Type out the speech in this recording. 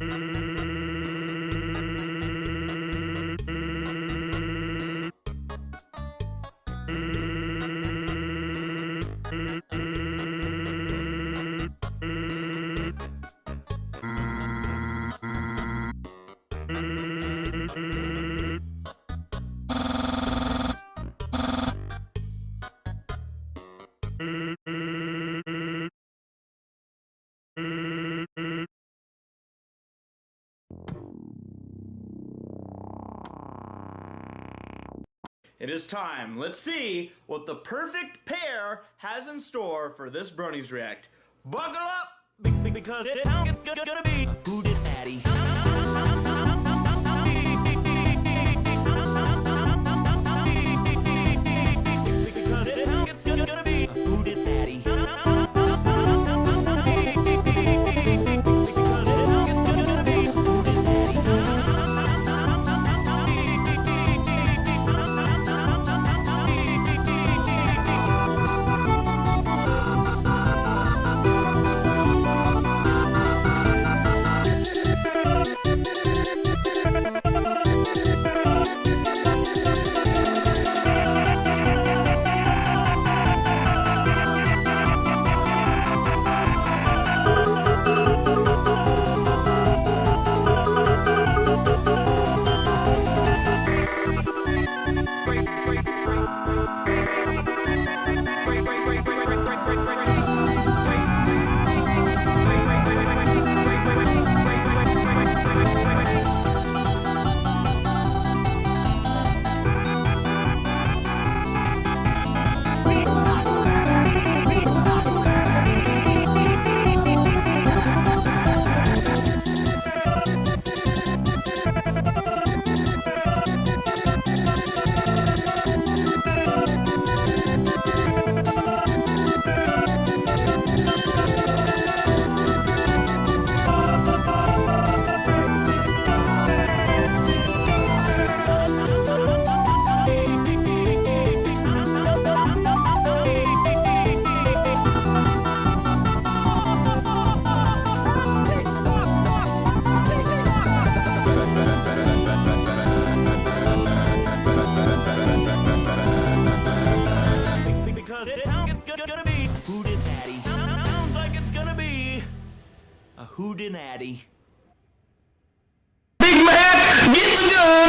Mm-hmm. It is time. Let's see what the perfect pair has in store for this Bronies React. Buckle up! be- be- Because it's gonna be a Hoodinatty. Big Mac, get the gun!